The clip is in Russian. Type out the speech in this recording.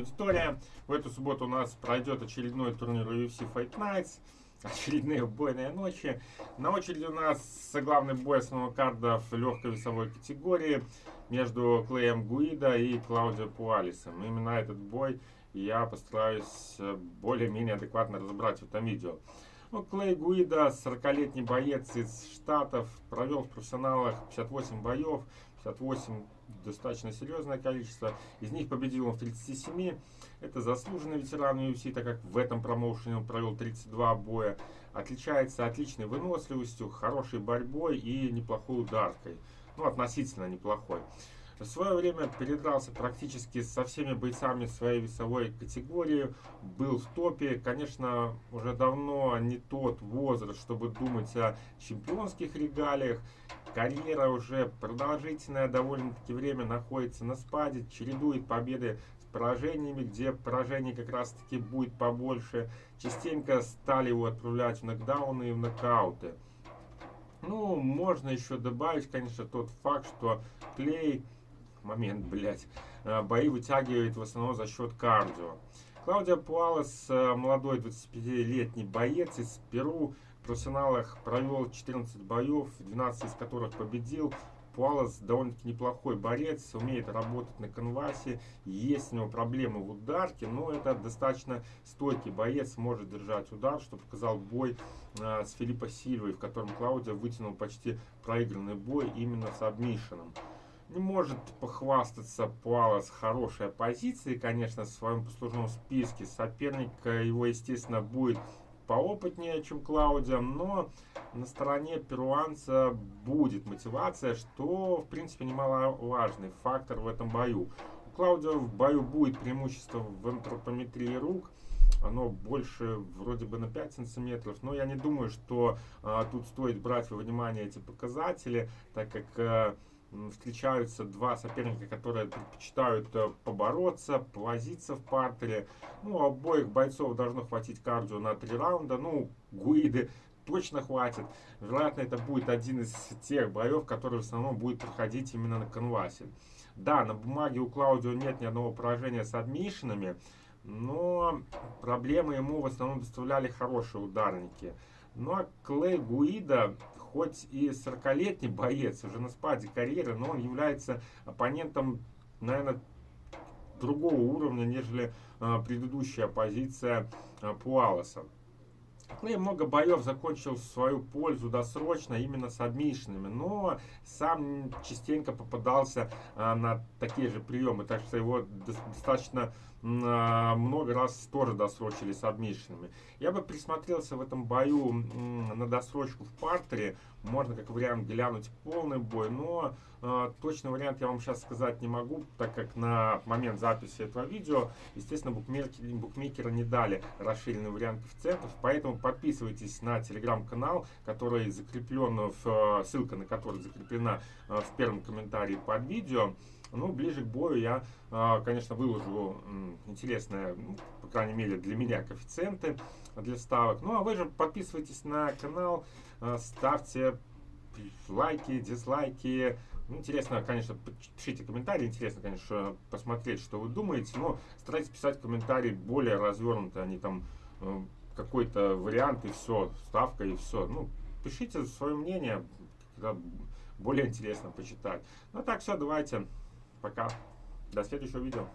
аудитория. В эту субботу у нас пройдет очередной турнир UFC Fight Nights. Очередные убойные ночи. На очереди у нас главный бой основного карда в легкой весовой категории между Клеем Гуида и Клаудио Пуалисом. Именно этот бой я постараюсь более-менее адекватно разобрать в этом видео. Ну, Клей Гуида, 40-летний боец из Штатов, провел в профессионалах 58 боев, 58 достаточно серьезное количество. Из них победил он в 37. Это заслуженный ветеран UFC, так как в этом промоушене он провел 32 боя. Отличается отличной выносливостью, хорошей борьбой и неплохой ударкой. Ну, относительно неплохой. В свое время передрался практически со всеми бойцами своей весовой категории, был в топе. Конечно, уже давно не тот возраст, чтобы думать о чемпионских регалиях. Карьера уже продолжительное довольно-таки время находится на спаде, чередует победы с поражениями, где поражений как раз-таки будет побольше. Частенько стали его отправлять в нокдауны и в нокауты. Ну, можно еще добавить, конечно, тот факт, что Клей момент, блядь, э, бои вытягивает в основном за счет кардио. Клаудио Пуалес, э, молодой 25-летний боец из Перу, в профессионалах провел 14 боев, 12 из которых победил. Пуалес довольно-таки неплохой борец, умеет работать на конвасе, есть у него проблемы в ударке, но это достаточно стойкий боец, может держать удар, что показал бой э, с Филиппо Сильвой, в котором Клаудио вытянул почти проигранный бой именно с обмишином не может похвастаться Пуалос хорошей позицией, конечно, в своем послужном списке. Соперник его, естественно, будет поопытнее, чем Клаудио, но на стороне перуанца будет мотивация, что, в принципе, немаловажный фактор в этом бою. У Клаудио в бою будет преимущество в антропометрии рук, оно больше вроде бы на 5 сантиметров, но я не думаю, что а, тут стоит брать во внимание эти показатели, так как а, встречаются два соперника, которые предпочитают э, побороться, повозиться в партере. Ну, обоих бойцов должно хватить кардио на три раунда. Ну, Гуиды точно хватит. Вероятно, это будет один из тех боев, который в основном будет проходить именно на канвасе. Да, на бумаге у Клаудио нет ни одного поражения с адмишинами, но проблемы ему в основном доставляли хорошие ударники. Ну а Клей Гуида хоть и 40-летний боец, уже на спаде карьеры, но он является оппонентом, наверное, другого уровня, нежели э, предыдущая позиция э, Пуалоса. Клей много боев закончил в свою пользу досрочно, именно с адмишинами, но сам частенько попадался а, на такие же приемы, так что его достаточно много раз тоже досрочили с адмишинами. Я бы присмотрелся в этом бою на досрочку в партере, можно как вариант глянуть полный бой, но э, точный вариант я вам сейчас сказать не могу, так как на момент записи этого видео, естественно, букмекеры, букмекеры не дали расширенный вариант коэффициентов, поэтому подписывайтесь на телеграм-канал, который закреплен, в, ссылка на который закреплена в первом комментарии под видео. Ну, ближе к бою я, э, конечно, выложу интересные, ну, по крайней мере, для меня коэффициенты для ставок. Ну, а вы же подписывайтесь на канал, э, ставьте лайки, дизлайки. Ну, интересно, конечно, пишите комментарии. Интересно, конечно, посмотреть, что вы думаете. Но старайтесь писать комментарии более развернуто, а не там какой-то вариант и все, ставка и все. Ну, пишите свое мнение, более интересно почитать. Ну так, все, давайте, пока, до следующего видео.